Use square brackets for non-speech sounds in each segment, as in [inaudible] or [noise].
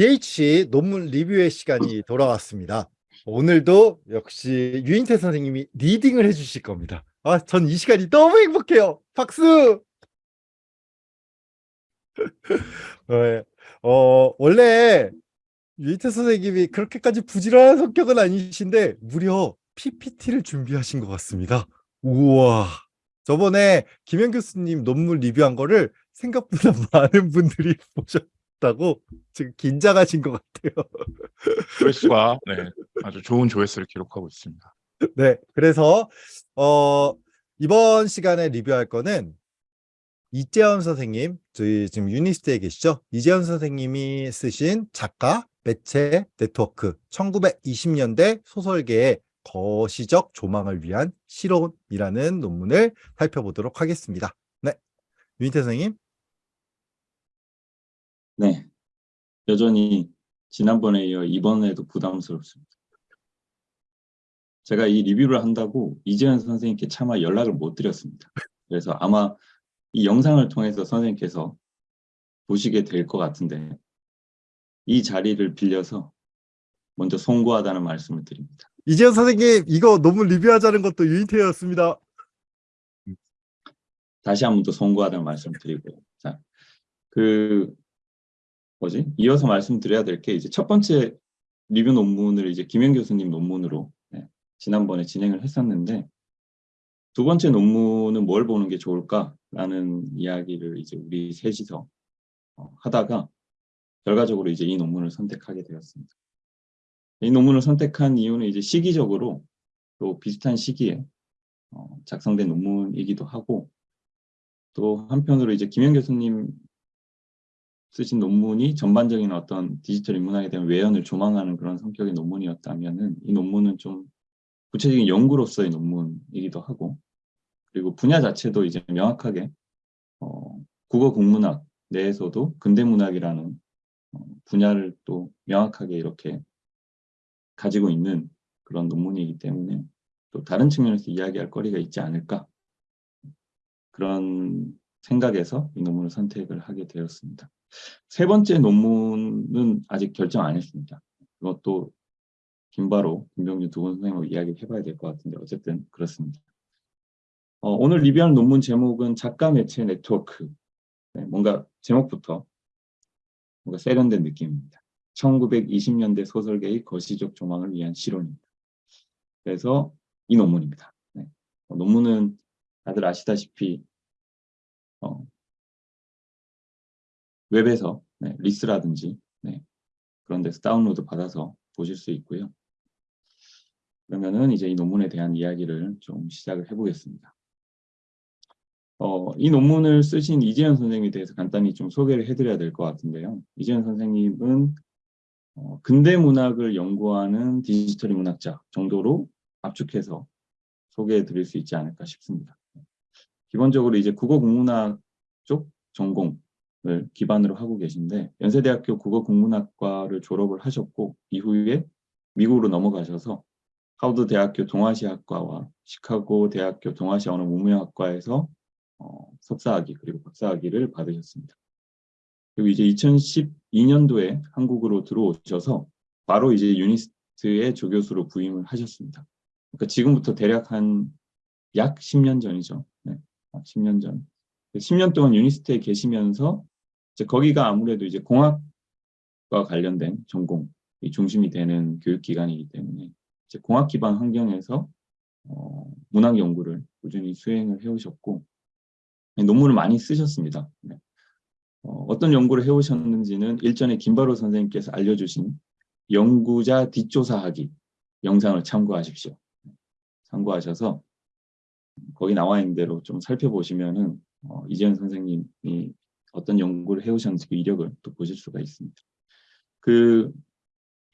DH 논문 리뷰의 시간이 돌아왔습니다. 오늘도 역시 유인태 선생님이 리딩을 해주실 겁니다. 아, 전 이 시간이 너무 행복해요. 박수! [laughs] 네, 어, 원래 유인태 선생님이 그렇게까지 부지런한 성격은 아니신데 무려 PPT를 준비하신 것 같습니다. 우와. 저번에 김현 교수님 논문 리뷰한 거를 생각보다 [laughs] 많은 분들이 보셨 다고 지금 긴장하신 것 같아요. [laughs] 조회수가 네, [laughs] 아주 좋은 조회수를 기록하고 있습니다. 네, 그래서 어, 이번 시간에 리뷰할 거는 이재연 선생님, 저희 지금 유니스트에 계시죠? 이재연 선생님이 쓰신 작가, 매체, 네트워크 1920년대 소설계의 거시적 조망을 위한 시론이라는 논문을 살펴보도록 하겠습니다. 네, 유니태 선생님. 네, 여전히 지난번에 이어 이번에도 부담스럽습니다. 제가 이 리뷰를 한다고 이재현 선생님께 차마 연락을 못 드렸습니다. 그래서 아마 이 영상을 통해서 선생님께서 보시게 될 것 같은데 이 자리를 빌려서 먼저 송구하다는 말씀을 드립니다. 이재현 선생님, 이거 논문 리뷰하자는 것도 유니태였습니다. 다시 한 번 더 송구하다는 말씀을 드리고요. 자, 그 뭐지? 이어서 말씀드려야 될 게 이제 첫 번째 리뷰 논문을 이제 김현 교수님 논문으로 네, 지난번에 진행을 했었는데 두 번째 논문은 뭘 보는 게 좋을까라는 이야기를 이제 우리 셋이서 어, 하다가 결과적으로 이제 이 논문을 선택하게 되었습니다. 이 논문을 선택한 이유는 이제 시기적으로 또 비슷한 시기에 어, 작성된 논문이기도 하고 또 한편으로 이제 김현 교수님 쓰신 논문이 전반적인 어떤 디지털 인문학에 대한 외연을 조망하는 그런 성격의 논문이었다면은 이 논문은 좀 구체적인 연구로서의 논문이기도 하고 그리고 분야 자체도 이제 명확하게 어, 국어 국문학 내에서도 근대문학이라는 어, 분야를 또 명확하게 이렇게 가지고 있는 그런 논문이기 때문에 또 다른 측면에서 이야기할 거리가 있지 않을까 그런 생각에서 이 논문을 선택을 하게 되었습니다. 세 번째 논문은 아직 결정 안 했습니다. 이것도 김바로, 김병준 두분 선생님하고 이야기를 해봐야 될 것 같은데 어쨌든 그렇습니다. 어, 오늘 리뷰하는 논문 제목은 작가 매체 네트워크. 네, 뭔가 제목부터 뭔가 세련된 느낌입니다. 1920년대 소설계의 거시적 조망을 위한 실론입니다. 그래서 이 논문입니다. 네. 어, 논문은 다들 아시다시피 어, 웹에서 네, 리스라든지 네, 그런 데서 다운로드 받아서 보실 수 있고요. 그러면은 이제 이 논문에 대한 이야기를 좀 시작을 해보겠습니다. 어, 이 논문을 쓰신 이재현 선생님에 대해서 간단히 좀 소개를 해드려야 될 것 같은데요. 이재현 선생님은 어, 근대 문학을 연구하는 디지털 문학자 정도로 압축해서 소개해 드릴 수 있지 않을까 싶습니다. 기본적으로 이제 국어 국문학 쪽 전공 을 기반으로 하고 계신데 연세대학교 국어 국문학과를 졸업을 하셨고 이후에 미국으로 넘어가셔서 하워드 대학교 동아시아학과와 시카고 대학교 동아시아 언어 문명학과에서 어, 석사학위 그리고 박사학위를 받으셨습니다. 그리고 이제 2012년도에 한국으로 들어오셔서 바로 이제 유니스트의 조교수로 부임을 하셨습니다. 그러니까 지금부터 대략 한 약 10년 전이죠. 네, 10년 전. 10년 동안 유니스트에 계시면서 거기가 아무래도 이제 공학과 관련된 전공이 중심이 되는 교육기관이기 때문에 이제 공학 기반 환경에서 어, 문학 연구를 꾸준히 수행을 해오셨고 논문을 많이 쓰셨습니다. 네. 어, 떤 연구를 해오셨는지는 일전에 김바로 선생님께서 알려주신 연구자 뒷조사하기 영상을 참고하십시오. 참고하셔서 거기 나와 있는 대로 좀 살펴보시면 은 어, 이재현 선생님이 어떤 연구를 해오셨는지 그 이력을 또 보실 수가 있습니다. 그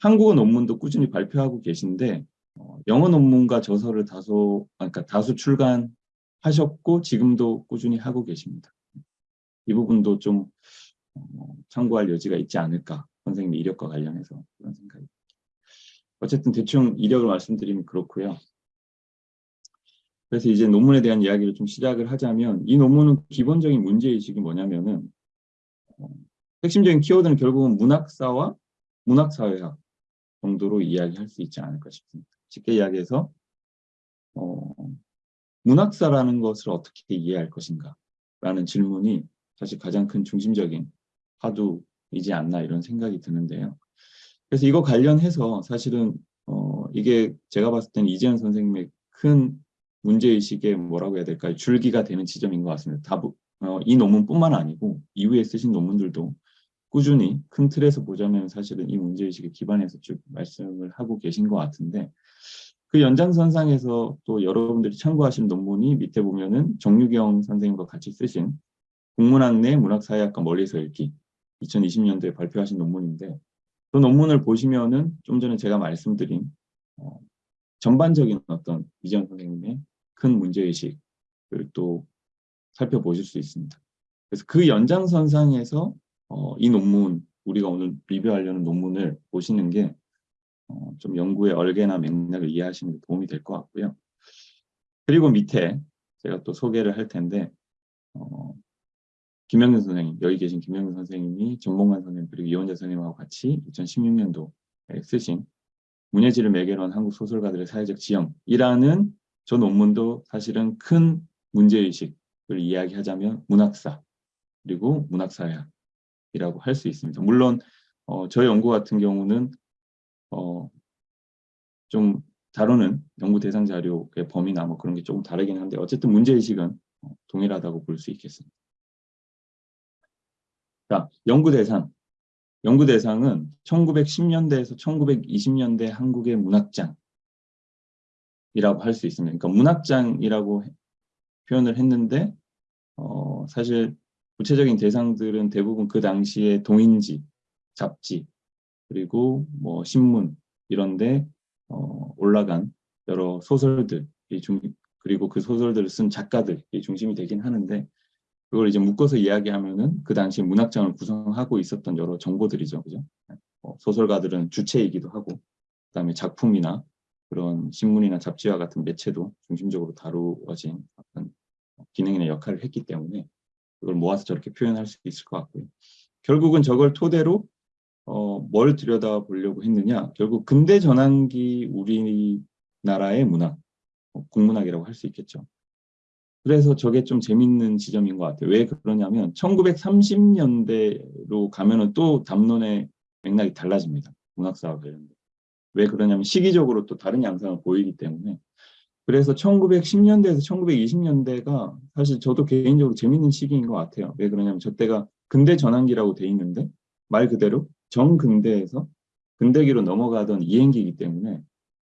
한국어 논문도 꾸준히 발표하고 계신데 어, 영어 논문과 저서를 다소 아, 그러니까 다수 출간하셨고 지금도 꾸준히 하고 계십니다. 이 부분도 좀 어, 참고할 여지가 있지 않을까 선생님 이력과 관련해서 그런 생각이 어쨌든 대충 이력을 말씀드리면 그렇고요. 그래서 이제 논문에 대한 이야기를 좀 시작을 하자면 이 논문은 기본적인 문제의식이 뭐냐면은 어, 핵심적인 키워드는 결국은 문학사와 문학사회학 정도로 이야기할 수 있지 않을까 싶습니다. 쉽게 이야기해서 어, 문학사라는 것을 어떻게 이해할 것인가 라는 질문이 사실 가장 큰 중심적인 화두이지 않나 이런 생각이 드는데요. 그래서 이거 관련해서 사실은 어, 이게 제가 봤을 때는 이재현 선생님의 큰 문제의식의 뭐라고 해야 될까요? 줄기가 되는 지점인 것 같습니다. 다부, 어, 이 논문뿐만 아니고 이후에 쓰신 논문들도 꾸준히 큰 틀에서 보자면 사실은 이 문제의식에 기반해서 쭉 말씀을 하고 계신 것 같은데 그 연장선상에서 또 여러분들이 참고하신 논문이 밑에 보면은 정유경 선생님과 같이 쓰신 국문학 내 문학사회학과 멀리서 읽기 2020년도에 발표하신 논문인데 그 논문을 보시면은 좀 전에 제가 말씀드린 어, 전반적인 어떤 이재현 선생님의 큰 문제의식을 또 살펴보실 수 있습니다. 그래서 그 연장선상에서 어, 이 논문, 우리가 오늘 리뷰하려는 논문을 보시는 게 어, 좀 연구의 얼개나 맥락을 이해하시는 데 도움이 될 것 같고요. 그리고 밑에 제가 또 소개를 할 텐데 어, 김영근 선생님, 여기 계신 김영근 선생님이 전봉관 선생님 그리고 이원재 선생님하고 같이 2016년도에 쓰신 문예지를 매개로 한 한국 소설가들의 사회적 지형이라는 저 논문도 사실은 큰 문제의식을 이야기하자면 문학사 그리고 문학사회학이라고 할 수 있습니다. 물론 어, 저희 연구 같은 경우는 어, 좀 다루는 연구 대상 자료의 범위나 뭐 그런 게 조금 다르긴 한데 어쨌든 문제의식은 어, 동일하다고 볼 수 있겠습니다. 자, 연구 대상. 연구 대상은 1910년대에서 1920년대 한국의 문학장 이라고 할 수 있습니다. 그러니까 문학장이라고 해- 표현을 했는데 어, 사실 구체적인 대상들은 대부분 그 당시에 동인지, 잡지, 그리고 뭐 신문 이런데 어, 올라간 여러 소설들이 중 그리고 그 소설들을 쓴 작가들이 중심이 되긴 하는데 그걸 이제 묶어서 이야기하면은 그 당시 문학장을 구성하고 있었던 여러 정보들이죠, 그죠? 어, 소설가들은 주체이기도 하고, 그다음에 작품이나 그런 신문이나 잡지와 같은 매체도 중심적으로 다루어진 어떤 기능이나 역할을 했기 때문에 그걸 모아서 저렇게 표현할 수 있을 것 같고요. 결국은 저걸 토대로 어, 뭘 들여다보려고 했느냐? 결국 근대 전환기 우리나라의 문학, 어, 국문학이라고 할 수 있겠죠. 그래서 저게 좀 재밌는 지점인 것 같아요. 왜 그러냐면 1930년대로 가면 은 또 담론의 맥락이 달라집니다. 문학사와 관련된. 왜 그러냐면 시기적으로 또 다른 양상을 보이기 때문에. 그래서 1910년대에서 1920년대가 사실 저도 개인적으로 재밌는 시기인 것 같아요. 왜 그러냐면 저 때가 근대 전환기라고 돼 있는데 말 그대로 정근대에서 근대기로 넘어가던 이행기이기 때문에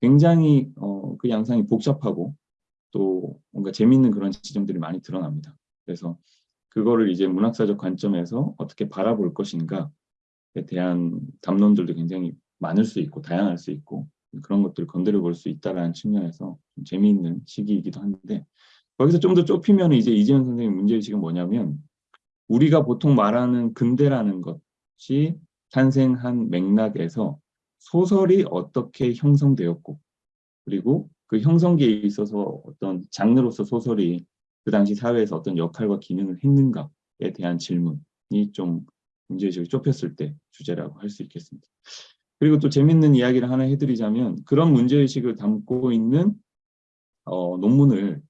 굉장히 어, 그 양상이 복잡하고 또 뭔가 재밌는 그런 지점들이 많이 드러납니다. 그래서 그거를 이제 문학사적 관점에서 어떻게 바라볼 것인가에 대한 담론들도 굉장히 많을 수 있고 다양할 수 있고 그런 것들을 건드려 볼 수 있다라는 측면에서 좀 재미있는 시기이기도 한데 거기서 좀 더 좁히면 이제 이재현 선생님 문제의식은 뭐냐면 우리가 보통 말하는 근대라는 것이 탄생한 맥락에서 소설이 어떻게 형성되었고 그리고 그 형성기에 있어서 어떤 장르로서 소설이 그 당시 사회에서 어떤 역할과 기능을 했는가에 대한 질문이 좀 문제의식을 좁혔을 때 주제라고 할 수 있겠습니다. 그리고 또 재밌는 이야기를 하나 해드리자면 그런 문제의식을 담고 있는 어, 논문을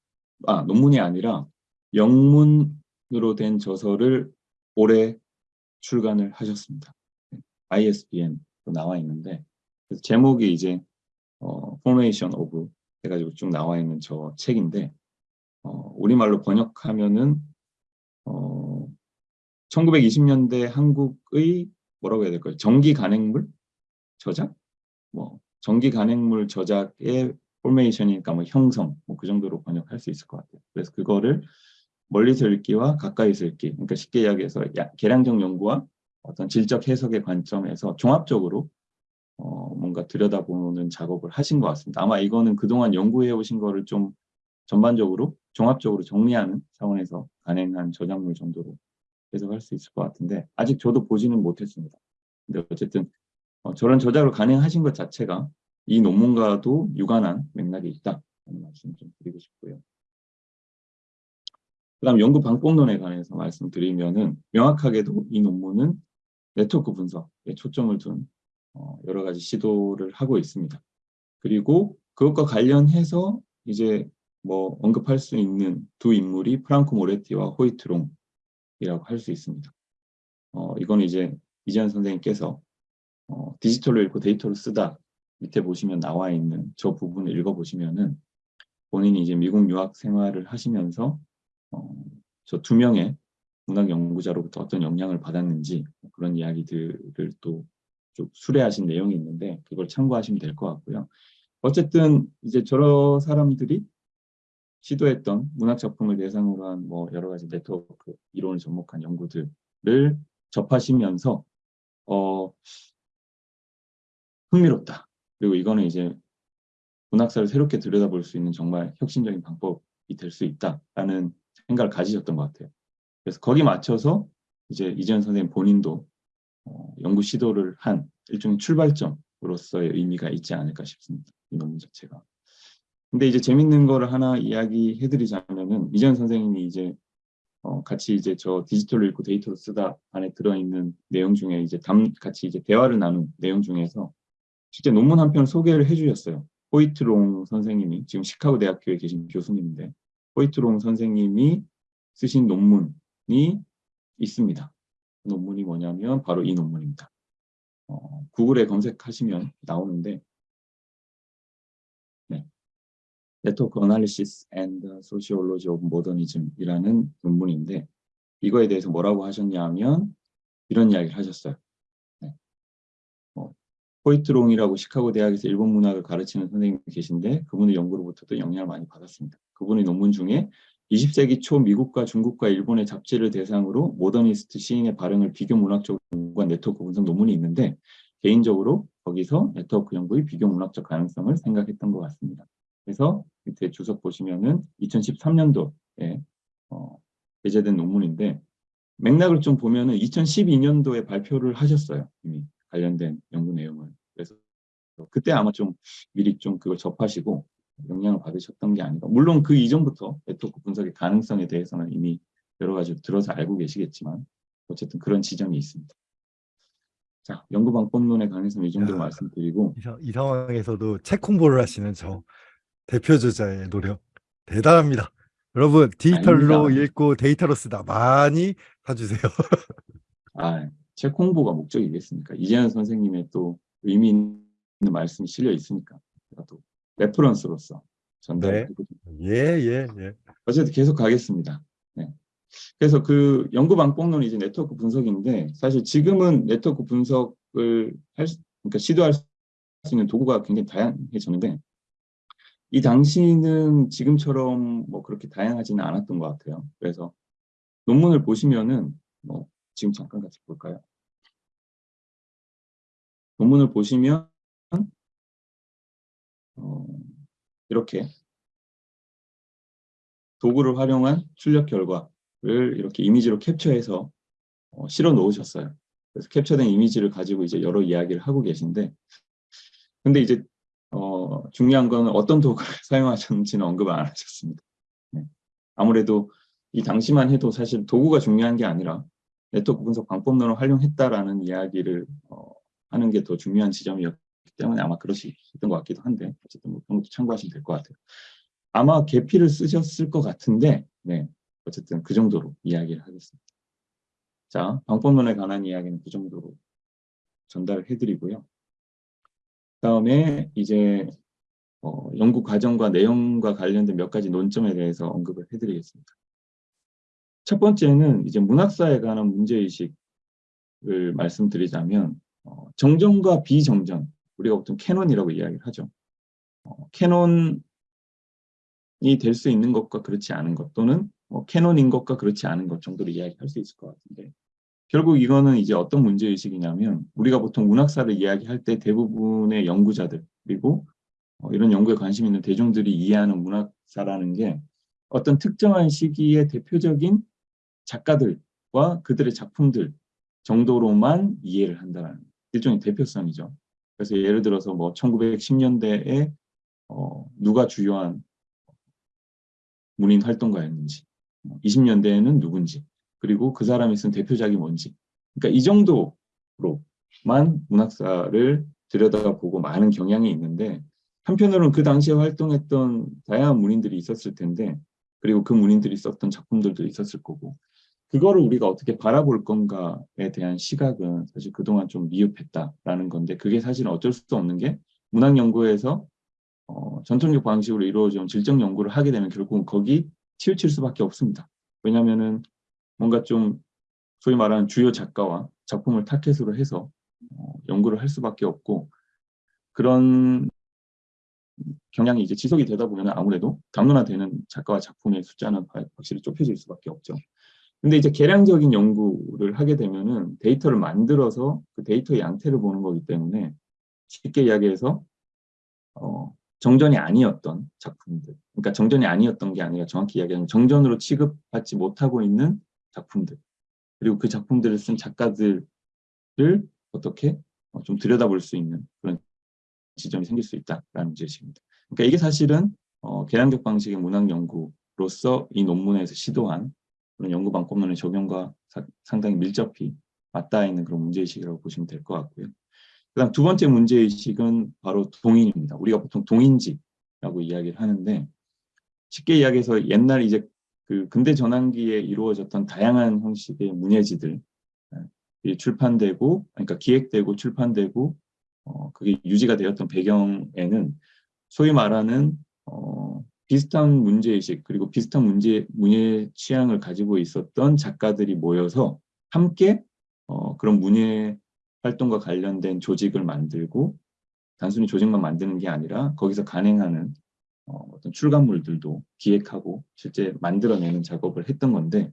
아 논문이 아니라 영문으로 된 저서를 올해 출간을 하셨습니다. ISBN로 나와 있는데 제목이 이제 어, Formation of 해가지고 쭉 나와 있는 저 책인데 어, 우리말로 번역하면은 어, 1920년대 한국의 뭐라고 해야 될까요? 전기 간행물 저작? 뭐 전기 간행물 저작의 포메이션이니까 뭐 형성 뭐 그 정도로 번역할 수 있을 것 같아요. 그래서 그거를 멀리서 읽기와 가까이서 읽기 그러니까 쉽게 이야기해서 야, 계량적 연구와 어떤 질적 해석의 관점에서 종합적으로 어, 뭔가 들여다보는 작업을 하신 것 같습니다. 아마 이거는 그동안 연구해 오신 거를 좀 전반적으로 종합적으로 정리하는 차원에서 간행한 저작물 정도로 해석할 수 있을 것 같은데 아직 저도 보지는 못했습니다. 근데 어쨌든 어, 저런 저작을 간행하신 것 자체가 이 논문과도 유관한 맥락이 있다는 말씀 좀 드리고 싶고요. 그 다음 연구 방법론에 관해서 말씀드리면은 명확하게도 이 논문은 네트워크 분석에 초점을 둔 어, 여러 가지 시도를 하고 있습니다. 그리고 그것과 관련해서 이제 뭐 언급할 수 있는 두 인물이 프랑코 모레티와 호이트롱이라고 할 수 있습니다. 어, 이거는 이제 이재현 선생님께서 어, 디지털로 읽고 데이터로 쓰다 밑에 보시면 나와 있는 저 부분을 읽어보시면은 본인이 이제 미국 유학 생활을 하시면서 어, 저 두 명의 문학 연구자로부터 어떤 영향을 받았는지 그런 이야기들을 또 좀 수레하신 내용이 있는데 그걸 참고하시면 될 것 같고요. 어쨌든 이제 저런 사람들이 시도했던 문학 작품을 대상으로 한 뭐 여러 가지 네트워크 이론을 접목한 연구들을 접하시면서 어 흥미롭다. 그리고 이거는 이제 문학사를 새롭게 들여다볼 수 있는 정말 혁신적인 방법이 될 수 있다라는 생각을 가지셨던 것 같아요. 그래서 거기 맞춰서 이제 이재현 선생님 본인도 어, 연구 시도를 한 일종의 출발점으로서의 의미가 있지 않을까 싶습니다. 이 논문 자체가. 근데 이제 재밌는 거를 하나 이야기해 드리자면은 이재현 선생님이 이제 어, 같이 이제 저 디지털로 읽고 데이터로 쓰다 안에 들어있는 내용 중에 이제 담, 같이 이제 대화를 나눈 내용 중에서 실제 논문 한 편을 소개를 해주셨어요. 호이트롱 선생님이 지금 시카고 대학교에 계신 교수님인데 호이트롱 선생님이 쓰신 논문이 있습니다. 그 논문이 뭐냐면 바로 이 논문입니다. 어, 구글에 검색하시면 나오는데 네. Network Analysis and Sociology of Modernism이라는 논문인데 이거에 대해서 뭐라고 하셨냐면 이런 이야기를 하셨어요. 호이트롱이라고 시카고 대학에서 일본 문학을 가르치는 선생님이 계신데 그분의 연구로부터도 영향을 많이 받았습니다. 그분의 논문 중에 20세기 초 미국과 중국과 일본의 잡지를 대상으로 모더니스트 시인의 발행을 비교 문학적으로 연구한 네트워크 분석 논문이 있는데 개인적으로 거기서 네트워크 연구의 비교 문학적 가능성을 생각했던 것 같습니다. 그래서 밑에 주석 보시면은 2013년도에 어, 게재된 논문인데 맥락을 좀 보면은 2012년도에 발표를 하셨어요. 이미 관련된 연구 내용을. 그래서 그때 아마 좀 미리 좀 그걸 접하시고 영향을 받으셨던 게 아닌가. 물론 그 이전부터 네트워크 분석의 가능성에 대해서는 이미 여러 가지 들어서 알고 계시겠지만 어쨌든 그런 지점이 있습니다. 자, 연구 방법론에 관해서는 이 정도로 야. 말씀드리고 이 상황에서도 책 홍보를 하시는 저 대표 저자의 노력 대단합니다. 여러분 디지털로 아닙니다. 읽고 데이터로 쓰다 많이 사주세요. [laughs] 아, 책 홍보가 목적이겠습니까? 이재연 선생님의 또 의미 있는 말씀이 실려 있으니까 또 reference로서 전달을 네. 해드립니다. 예예 예. 어쨌든 계속 가겠습니다. 네. 그래서 그 연구 방법론이 이제 네트워크 분석인데 사실 지금은 네트워크 분석을 할 수, 그러니까 시도할 수 있는 도구가 굉장히 다양해졌는데 이 당시는 지금처럼 뭐 그렇게 다양하지는 않았던 것 같아요. 그래서 논문을 보시면은 뭐 지금 잠깐 같이 볼까요? 논문을 보시면 어, 이렇게 도구를 활용한 출력 결과를 이렇게 이미지로 캡처해서 어, 실어 놓으셨어요. 그래서 캡처된 이미지를 가지고 이제 여러 이야기를 하고 계신데, 근데 이제 어, 중요한 거는 어떤 도구를 [laughs] 사용하셨는지는 언급을 안 하셨습니다. 네. 아무래도 이 당시만 해도 사실 도구가 중요한 게 아니라 네트워크 분석 방법론을 활용했다라는 이야기를 어, 하는 게 더 중요한 지점이었기 때문에 아마 그러셨던 것 같기도 한데 어쨌든 뭐 그런 것도 참고하시면 될 것 같아요. 아마 계피를 쓰셨을 것 같은데 네 어쨌든 그 정도로 이야기를 하겠습니다. 자 방법론에 관한 이야기는 그 정도로 전달을 해드리고요. 다음에 이제 어, 연구 과정과 내용과 관련된 몇 가지 논점에 대해서 언급을 해드리겠습니다. 첫 번째는 이제 문학사에 관한 문제의식을 말씀드리자면 어, 정전과 비정전 우리가 보통 canon이라고 이야기를 하죠. 어, canon이 될 수 있는 것과 그렇지 않은 것 또는 뭐 캐논인 것과 그렇지 않은 것 정도로 이야기할 수 있을 것 같은데 결국 이거는 이제 어떤 문제의식이냐면 우리가 보통 문학사를 이야기할 때 대부분의 연구자들 그리고 어, 이런 연구에 관심 있는 대중들이 이해하는 문학사라는 게 어떤 특정한 시기의 대표적인 작가들과 그들의 작품들 정도로만 이해를 한다는 일종의 대표성이죠. 그래서 예를 들어서 뭐 1910년대에 어, 누가 주요한 문인 활동가였는지, 20년대에는 누군지, 그리고 그 사람이 쓴 대표작이 뭔지. 그러니까 이 정도로 쪽만 문학사를 들여다보고 많은 경향이 있는데 한편으로는 그 당시에 활동했던 다양한 문인들이 있었을 텐데 그리고 그 문인들이 썼던 작품들도 있었을 거고 그거를 우리가 어떻게 바라볼 건가에 대한 시각은 사실 그동안 좀 미흡했다라는 건데 그게 사실은 어쩔 수 없는 게 문학 연구에서 어, 전통적 방식으로 이루어진 질적 연구를 하게 되면 결국은 거기 치우칠 수밖에 없습니다. 왜냐하면은 뭔가 좀 소위 말하는 주요 작가와 작품을 타켓으로 해서 어, 연구를 할 수밖에 없고 그런 경향이 이제 지속이 되다 보면 아무래도 담론화되는 작가와 작품의 숫자는 화- 확실히 좁혀질 수밖에 없죠. 근데 이제 계량적인 연구를 하게 되면은 데이터를 만들어서 그 데이터의 양태를 보는 거기 때문에 쉽게 이야기해서 어, 정전이 아니었던 작품들, 그러니까 정전이 아니었던 게 아니라 정확히 이야기하면 정전으로 취급받지 못하고 있는 작품들, 그리고 그 작품들을 쓴 작가들을 어떻게 어, 좀 들여다볼 수 있는 그런 지점이 생길 수 있다라는 문제의식입니다. 그러니까 이게 사실은 어, 계량적 방식의 문학 연구로서 이 논문에서 시도한 그런 연구 방법론의 적용과 사- 상당히 밀접히 맞닿아 있는 그런 문제의식이라고 보시면 될 것 같고요. 그 다음 두 번째 문제의식은 바로 동인입니다. 우리가 보통 동인지라고 이야기를 하는데 쉽게 이야기해서 옛날 이제 그 근대 전환기에 이루어졌던 다양한 형식의 문예지들 이 출판되고 그러니까 기획되고 출판되고 어, 그게 유지가 되었던 배경에는 소위 말하는 어, 비슷한 문제의식 그리고 비슷한 문제 문예 취향을 가지고 있었던 작가들이 모여서 함께 어, 그런 문예 활동과 관련된 조직을 만들고 단순히 조직만 만드는 게 아니라 거기서 간행하는 어, 어떤 출간물들도 기획하고 실제 만들어내는 작업을 했던 건데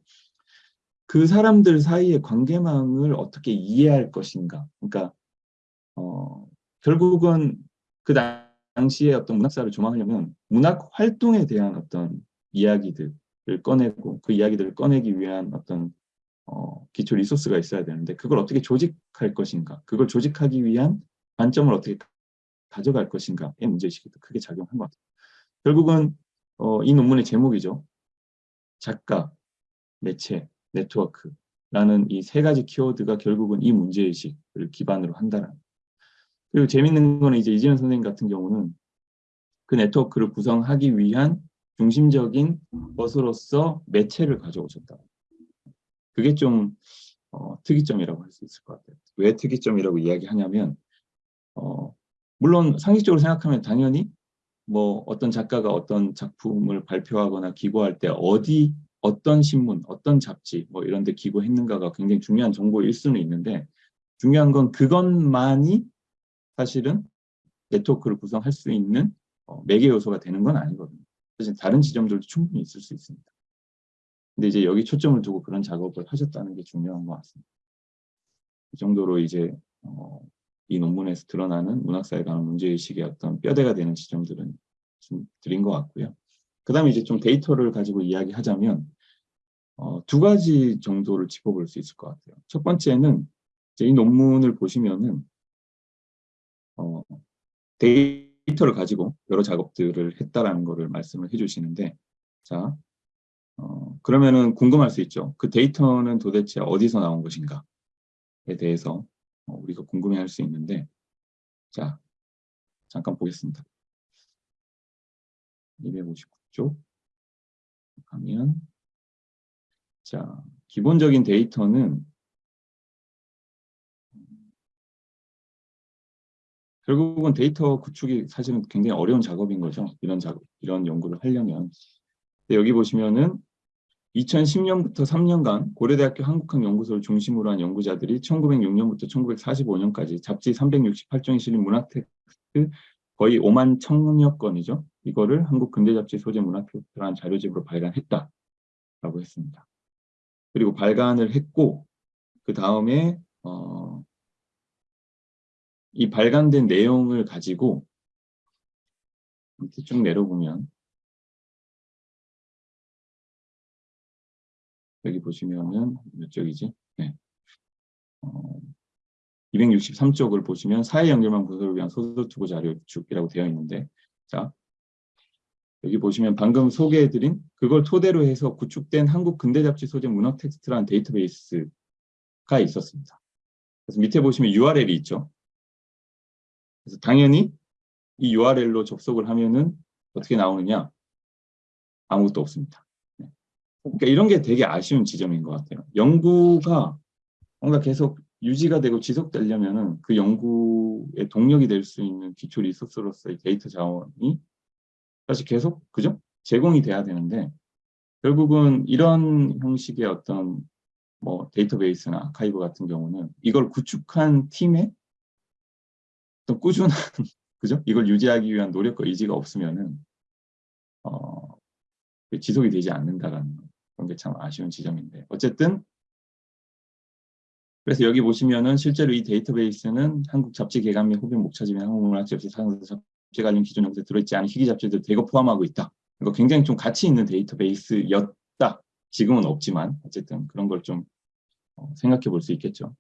그 사람들 사이의 관계망을 어떻게 이해할 것인가? 그러니까 어, 결국은 그 당 시에 어떤 문학사를 조망하려면 문학 활동에 대한 어떤 이야기들을 꺼내고 그 이야기들을 꺼내기 위한 어떤 어, 기초 리소스가 있어야 되는데 그걸 어떻게 조직할 것인가 그걸 조직하기 위한 관점을 어떻게 가져갈 것인가의 문제의식이 더 크게 작용한 것 같아요. 결국은 어, 이 논문의 제목이죠. 작가, 매체, 네트워크라는 이 세 가지 키워드가 결국은 이 문제의식을 기반으로 한다는 그리고 재밌는 거는 이제 이재현 선생님 같은 경우는 그 네트워크를 구성하기 위한 중심적인 것으로서 매체를 가져오셨다. 그게 좀 어, 특이점이라고 할 수 있을 것 같아요. 왜 특이점이라고 이야기하냐면 어, 물론 상식적으로 생각하면 당연히 뭐 어떤 작가가 어떤 작품을 발표하거나 기고할 때 어디 어떤 신문, 어떤 잡지 뭐 이런 데 기고했는가가 굉장히 중요한 정보일 수는 있는데 중요한 건 그것만이 사실은 네트워크를 구성할 수 있는 어, 매개 요소가 되는 건 아니거든요. 사실 다른 지점들도 충분히 있을 수 있습니다. 근데 이제 여기 초점을 두고 그런 작업을 하셨다는 게 중요한 것 같습니다. 그 정도로 이제 어, 이 논문에서 드러나는 문학사에 관한 문제의식의 어떤 뼈대가 되는 지점들은 좀 드린 것 같고요. 그 다음에 이제 좀 데이터를 가지고 이야기하자면 어, 두 가지 정도를 짚어볼 수 있을 것 같아요. 첫 번째는 이 논문을 보시면은 어, 데이터를 가지고 여러 작업들을 했다라는 것을 말씀을 해주시는데 자 어, 그러면은 궁금할 수 있죠. 그 데이터는 도대체 어디서 나온 것인가에 대해서 어, 우리가 궁금해할 수 있는데 자 잠깐 보겠습니다. 259쪽 가면 자 기본적인 데이터는 결국은 데이터 구축이 사실은 굉장히 어려운 작업인 거죠. 이런 작업, 이런 연구를 하려면. 여기 보시면은 2010년부터 3년간 고려대학교 한국학연구소를 중심으로 한 연구자들이 1906년부터 1945년까지 잡지 368종이 실린 문학 텍스트 거의 5만 천여 건이죠. 이거를 한국 근대 잡지 소재 문학 텍스트라는 자료집으로 발간했다라고 했습니다. 그리고 발간을 했고 그 다음에 어, 이 발간된 내용을 가지고 쭉 내려보면 여기 보시면은 몇 쪽이지? 네. 어, 263쪽을 보시면 사회 연결망 구조를 위한 소설 투고 자료 축이라고 되어 있는데 자 여기 보시면 방금 소개해드린 그걸 토대로 해서 구축된 한국 근대 잡지 소재 문학 텍스트라는 데이터베이스가 있었습니다. 그래서 밑에 보시면 URL이 있죠. 그래서 당연히 이 URL로 접속을 하면은 어떻게 나오느냐? 아무것도 없습니다. 네. 그러니까 이런 게 되게 아쉬운 지점인 것 같아요. 연구가 뭔가 계속 유지가 되고 지속되려면은 그 연구의 동력이 될 수 있는 기초 리소스로서의 데이터 자원이 사실 계속 그죠? 제공이 돼야 되는데 결국은 이런 형식의 어떤 뭐 데이터베이스나 아카이브 같은 경우는 이걸 구축한 팀의 어떤 꾸준한 [laughs] 그죠? 이걸 유지하기 위한 노력과 의지가 없으면은 어, 지속이 되지 않는다라는 그런 게 참 아쉬운 지점인데 어쨌든 그래서 여기 보시면은 실제로 이 데이터베이스는 한국 잡지 개간 및 호변 목차지 및 한국문학 잡지 사상 잡지 관련 기준 연구에 들어있지 않은 희귀 잡지들 대거 포함하고 있다. 이거 굉장히 좀 가치 있는 데이터베이스였다. 지금은 없지만 어쨌든 그런 걸좀 어, 생각해 볼 수 있겠죠.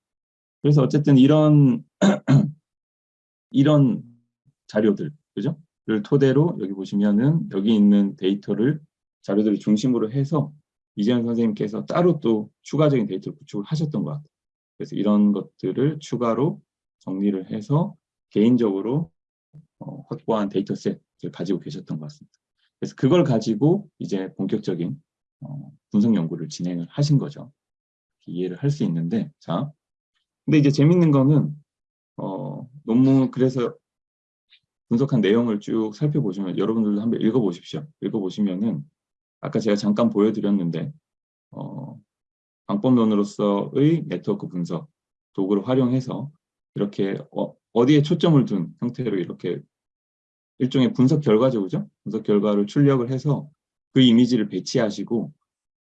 그래서 어쨌든 이런 [clears throat] 이런 자료들 그죠? 를 토대로 여기 보시면은 여기 있는 데이터를 자료들을 중심으로 해서 이재현 선생님께서 따로 또 추가적인 데이터를 구축을 하셨던 것 같아요. 그래서 이런 것들을 추가로 정리를 해서 개인적으로 어, 확보한 데이터 셋을 가지고 계셨던 것 같습니다. 그래서 그걸 가지고 이제 본격적인 어, 분석 연구를 진행을 하신 거죠. 이해를 할 수 있는데 자, 근데 이제 재밌는 거는 어, 논문 그래서 분석한 내용을 쭉 살펴보시면 여러분들도 한번 읽어보십시오. 읽어보시면은 아까 제가 잠깐 보여드렸는데 어, 방법론으로서의 네트워크 분석 도구를 활용해서 이렇게 어, 어디에 초점을 둔 형태로 이렇게 일종의 분석 결과죠, 그죠? 분석 결과를 출력을 해서 그 이미지를 배치하시고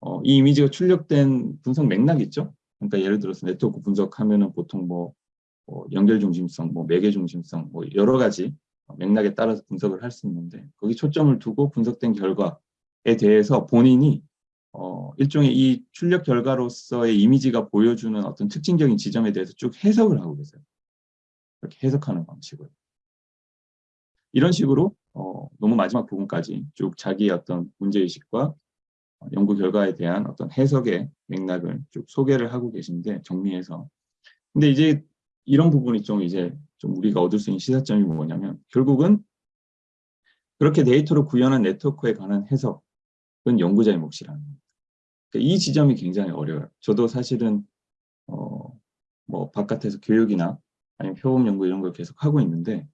어, 이 이미지가 출력된 분석 맥락 있죠? 그러니까 예를 들어서 네트워크 분석하면은 보통 뭐, 뭐 연결 중심성, 뭐 매개 중심성, 뭐 여러 가지 맥락에 따라서 분석을 할 수 있는데 거기 초점을 두고 분석된 결과에 대해서 본인이 어, 일종의 이 출력 결과로서의 이미지가 보여주는 어떤 특징적인 지점에 대해서 쭉 해석을 하고 계세요. 이렇게 해석하는 방식으로. 이런 식으로 어, 너무 마지막 부분까지 쭉 자기의 어떤 문제의식과 연구 결과에 대한 어떤 해석의 맥락을 쭉 소개를 하고 계신데 정리해서 근데 이제 이런 부분이 좀 이제 좀 우리가 얻을 수 있는 시사점이 뭐냐면 결국은 그렇게 데이터로 구현한 네트워크에 관한 해석은 연구자의 몫이라는 겁니다. 그러니까 이 지점이 굉장히 어려워요. 저도 사실은 어, 뭐 바깥에서 교육이나 아니면 표본 연구 이런 걸 계속 하고 있는데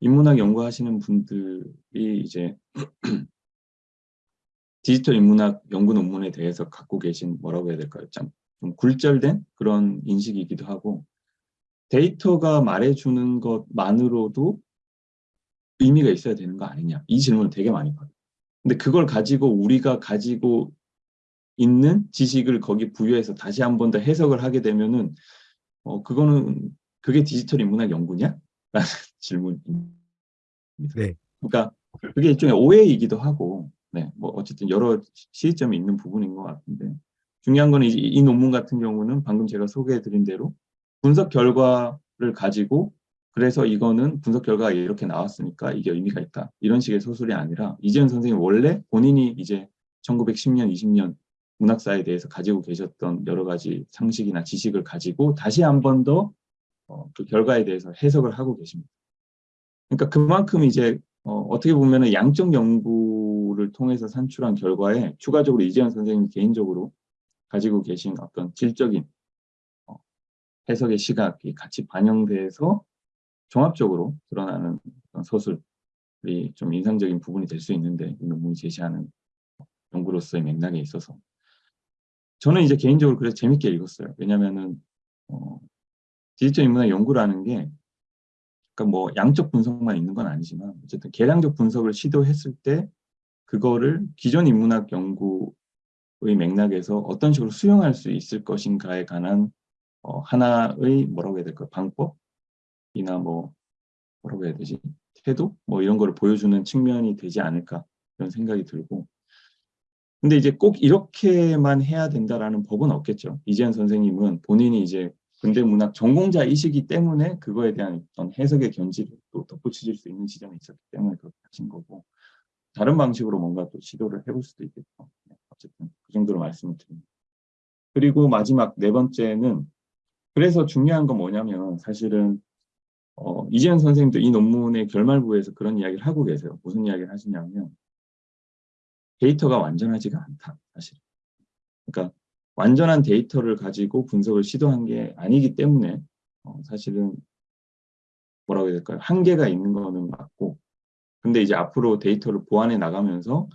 인문학 연구하시는 분들이 이제 [clears throat] 디지털 인문학 연구 논문에 대해서 갖고 계신 뭐라고 해야 될까요? 좀, 좀 굴절된 그런 인식이기도 하고 데이터가 말해주는 것만으로도 의미가 있어야 되는 거 아니냐 이 질문을 되게 많이 받아요. 근데 그걸 가지고 우리가 가지고 있는 지식을 거기 부여해서 다시 한 번 더 해석을 하게 되면은 어 그거는 그게 디지털 인문학 연구냐? 라는 [laughs] 질문입니다. 네. 그러니까 그게 일종의 오해이기도 하고 네, 뭐 어쨌든 여러 시점이 있는 부분인 것 같은데 중요한 거는 이, 이 논문 같은 경우는 방금 제가 소개해드린 대로 분석 결과를 가지고 그래서 이거는 분석 결과가 이렇게 나왔으니까 이게 의미가 있다. 이런 식의 소설이 아니라 이재현 선생님 원래 본인이 이제 1910년, 20년 문학사에 대해서 가지고 계셨던 여러 가지 상식이나 지식을 가지고 다시 한 번더 어, 그 결과에 대해서 해석을 하고 계십니다. 그러니까 그만큼 이제 어, 떻게 보면 양적 연구를 통해서 산출한 결과에 추가적으로 이재현 선생님 개인적으로 가지고 계신 어떤 질적인 어, 해석의 시각이 같이 반영돼서 종합적으로 드러나는 서술이 좀 인상적인 부분이 될 수 있는데 이 논문이 제시하는 연구로서의 맥락에 있어서 저는 이제 개인적으로 그래서 재밌게 읽었어요. 왜냐면은 어, 디지털 인문학 연구라는 게 그러니까 뭐 양적 분석만 있는 건 아니지만 어쨌든 계량적 분석을 시도했을 때 그거를 기존 인문학 연구의 맥락에서 어떤 식으로 수용할 수 있을 것인가에 관한 어, 하나의 뭐라고 해야 될까 방법이나 뭐 뭐라고 해야 되지 태도 뭐 이런 거를 보여주는 측면이 되지 않을까 이런 생각이 들고 근데 이제 꼭 이렇게만 해야 된다라는 법은 없겠죠. 이재현 선생님은 본인이 이제 근대 문학 전공자이시기 때문에 그거에 대한 어떤 해석의 견지를 또 덧붙여질 수 있는 지점이 있었기 때문에 그렇게 하신 거고 다른 방식으로 뭔가 또 시도를 해볼 수도 있겠죠. 네, 어쨌든 그 정도로 말씀을 드립니다. 그리고 마지막 네 번째는 그래서 중요한 건 뭐냐면 사실은 어, 이재현 선생님도 이 논문의 결말부에서 그런 이야기를 하고 계세요. 무슨 이야기를 하시냐면 데이터가 완전하지가 않다. 사실. 그러니까 완전한 데이터를 가지고 분석을 시도한 게 아니기 때문에 어, 사실은 뭐라고 해야 될까요? 한계가 있는 거는 맞고 근데 이제 앞으로 데이터를 보완해 나가면서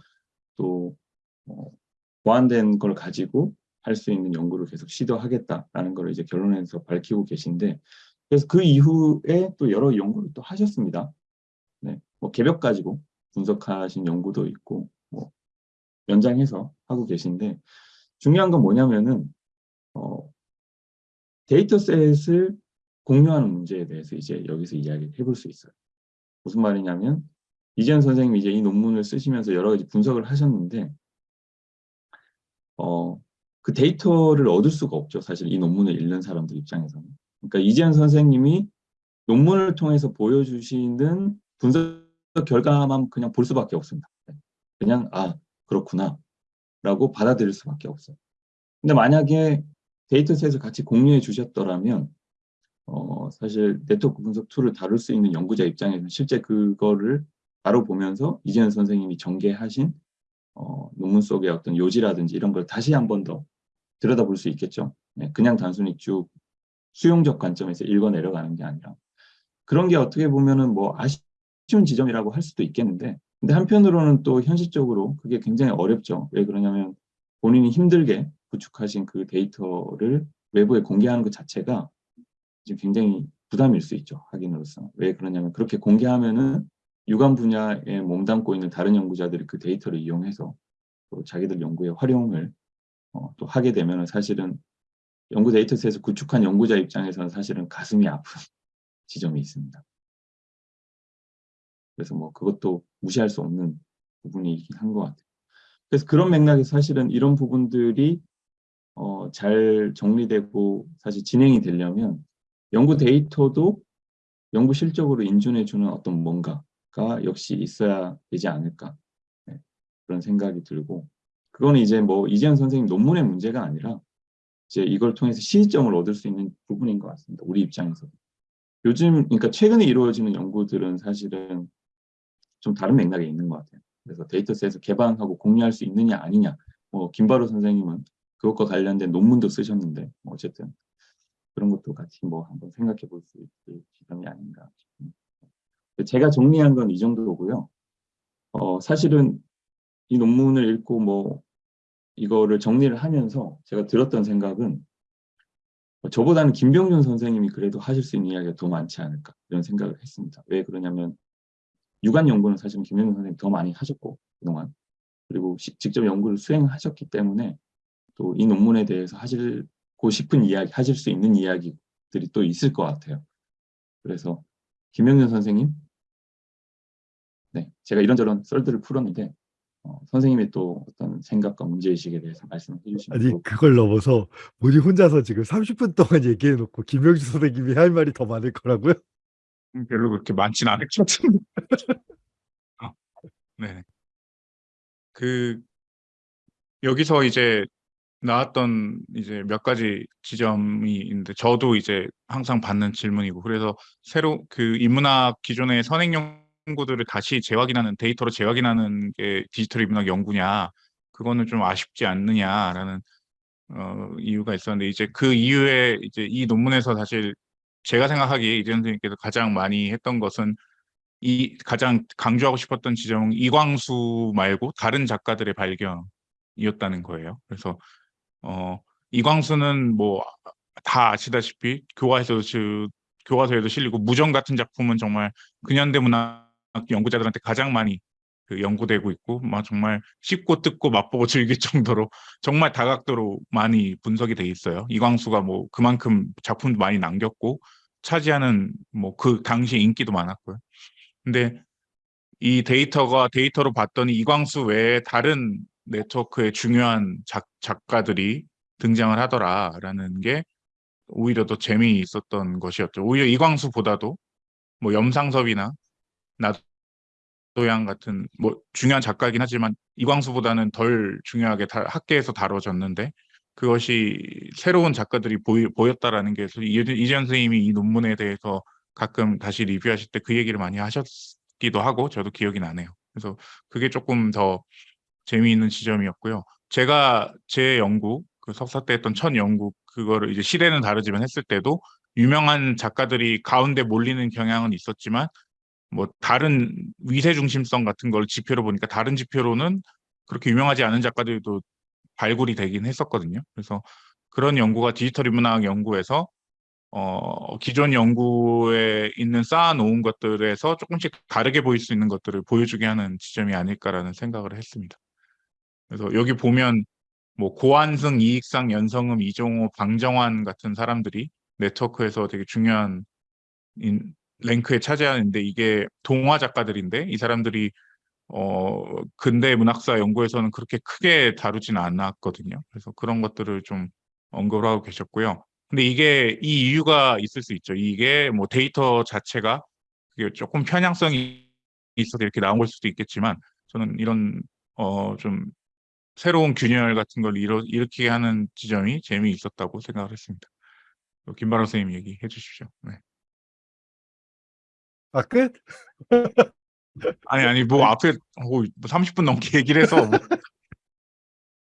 또 어, 보완된 걸 가지고 할 수 있는 연구를 계속 시도하겠다라는 걸 이제 결론에서 밝히고 계신데 그래서 그 이후에 또 여러 연구를 또 하셨습니다. 네, 뭐 개벽 가지고 분석하신 연구도 있고 뭐 연장해서 하고 계신데 중요한 건 뭐냐면은 어, dataset을 공유하는 문제에 대해서 이제 여기서 이야기를 해볼 수 있어요. 무슨 말이냐면 이재연 선생님이 이제 이 논문을 쓰시면서 여러 가지 분석을 하셨는데 어, 그 데이터를 얻을 수가 없죠. 사실 이 논문을 읽는 사람들 입장에서는. 그러니까 이재연 선생님이 논문을 통해서 보여주시는 분석 결과만 그냥 볼 수밖에 없습니다. 그냥 아 그렇구나 라고 받아들일 수밖에 없어요. 근데 만약에 dataset을 같이 공유해 주셨더라면 어, 사실 네트워크 분석 tool을 다룰 수 있는 연구자 입장에서는 실제 그거를 바로 보면서 이재연 선생님이 전개하신 어, 논문 속의 어떤 요지라든지 이런 걸 다시 한 번 더 들여다볼 수 있겠죠. 네, 그냥 단순히 쭉 수용적 관점에서 읽어 내려가는 게 아니라 그런 게 어떻게 보면은 뭐 아쉬운 지점이라고 할 수도 있겠는데 근데 한편으로는 또 현실적으로 그게 굉장히 어렵죠. 왜 그러냐면 본인이 힘들게 구축하신 그 데이터를 외부에 공개하는 것 자체가 지금 굉장히 부담일 수 있죠. 확인으로서. 왜 그러냐면 그렇게 공개하면은 유관 분야에 몸담고 있는 다른 연구자들이 그 데이터를 이용해서 또 자기들 연구에 활용을 어, 또 하게 되면 사실은 연구 데이터셋에서 구축한 연구자 입장에서는 사실은 가슴이 아픈 [laughs] 지점이 있습니다. 그래서 뭐 그것도 무시할 수 없는 부분이긴 한 것 같아요. 그래서 그런 맥락에서 사실은 이런 부분들이 어, 잘 정리되고 사실 진행이 되려면 연구 데이터도 연구 실적으로 인준해주는 어떤 뭔가가 역시 있어야 되지 않을까 네, 그런 생각이 들고 그거는 이제 뭐 이재현 선생님 논문의 문제가 아니라 이제 이걸 통해서 시점을 얻을 수 있는 부분인 것 같습니다. 우리 입장에서. 요즘 그러니까 최근에 이루어지는 연구들은 사실은 좀 다른 맥락에 있는 것 같아요. 그래서 dataset을 개방하고 공유할 수 있느냐 아니냐. 뭐 김바로 선생님은 그것과 관련된 논문도 쓰셨는데 뭐 어쨌든 그런 것도 같이 뭐 한번 생각해 볼 수 있을 지점이 아닌가 싶습니다. 제가 정리한 건 이 정도고요. 어, 사실은 이 논문을 읽고 뭐 이거를 정리를 하면서 제가 들었던 생각은 저보다는 김병준 선생님이 그래도 하실 수 있는 이야기가 더 많지 않을까 이런 생각을 했습니다. 왜 그러냐면 유관 연구는 사실은 김병준 선생님이 더 많이 하셨고 그동안 그리고 시, 직접 연구를 수행하셨기 때문에 또 이 논문에 대해서 하시고 싶은 이야기, 하실 수 있는 이야기들이 또 있을 것 같아요. 그래서 김병준 선생님 네, 제가 이런저런 썰들을 풀었는데 어, 선생님의 또 어떤 생각과 문제의식에 대해서 말씀을 해주시면 아니 그걸 넘어서 본인 혼자서 지금 30분 동안 얘기해 놓고 김명주 선생님이 할 말이 더 많을 거라고요? 음, 별로 그렇게 많진 않을 것 같은데. [laughs] 어, 네. 그 여기서 이제 나왔던 이제 몇 가지 지점이 있는데 저도 이제 항상 받는 질문이고 그래서 새로 그 인문학 기존의 선행 연구들을 다시 재확인하는 데이터로 재확인하는 게 디지털 인문학 연구냐 그거는 좀 아쉽지 않느냐라는 어, 이유가 있었는데 이제 그 이후에 이제 이 논문에서 사실 제가 생각하기에 이재 선생님께서 가장 많이 했던 것은 이 가장 강조하고 싶었던 지점은 이광수 말고 다른 작가들의 발견이었다는 거예요. 그래서 어, 이광수는 뭐 다 아시다시피 교과서에도 시- 교과서에도 실리고 무정 같은 작품은 정말 근현대 문학 연구자들한테 가장 많이 그 연구되고 있고 막 정말 씹고 뜯고 맛보고 [laughs] 즐길 정도로 정말 다각도로 많이 분석이 돼 있어요. 이광수가 뭐 그만큼 작품도 많이 남겼고 차지하는 뭐 그 당시 인기도 많았고요. 근데 이 데이터가 데이터로 봤더니 이광수 외에 다른 네트워크의 중요한 작, 작가들이 등장을 하더라라는 게 오히려 더 재미있었던 것이었죠. 오히려 이광수보다도 뭐 염상섭이나 나도향 같은 뭐 중요한 작가이긴 하지만 이광수보다는 덜 중요하게 다, 학계에서 다뤄졌는데 그것이 새로운 작가들이 보이, 보였다라는 게 이재현 선생님이 이 논문에 대해서 가끔 다시 리뷰하실 때 그 얘기를 많이 하셨기도 하고 저도 기억이 나네요. 그래서 그게 조금 더 재미있는 지점이었고요. 제가 제 연구 그 석사 때 했던 첫 연구 그거를 이제 시대는 다르지만 했을 때도 유명한 작가들이 가운데 몰리는 경향은 있었지만 뭐 다른 위세 중심성 같은 걸 지표로 보니까 다른 지표로는 그렇게 유명하지 않은 작가들도 발굴이 되긴 했었거든요. 그래서 그런 연구가 디지털 인문학 연구에서 어, 기존 연구에 있는 쌓아놓은 것들에서 조금씩 다르게 보일 수 있는 것들을 보여주게 하는 지점이 아닐까라는 생각을 했습니다. 그래서 여기 보면 뭐 고한승, 이익상, 연성음, 이종호, 방정환 같은 사람들이 네트워크에서 되게 중요한 인, 랭크에 차지하는데 이게 동화 작가들인데 이 사람들이 어 근대 문학사 연구에서는 그렇게 크게 다루지는 않았거든요. 그래서 그런 것들을 좀 언급을 하고 계셨고요. 근데 이게 이 이유가 있을 수 있죠. 이게 뭐 데이터 자체가 조금 편향성이 있어서 이렇게 나온 걸 수도 있겠지만 저는 이런 어 좀 새로운 균열 같은 걸 일어, 일으키게 하는 지점이 재미있었다고 생각을 했습니다. 김바람 선생님 얘기해 주십시오. 네. 아, 끝? 아니 아니 뭐 앞에 어, 뭐 30분 넘게 얘기를 해서 뭐 [laughs]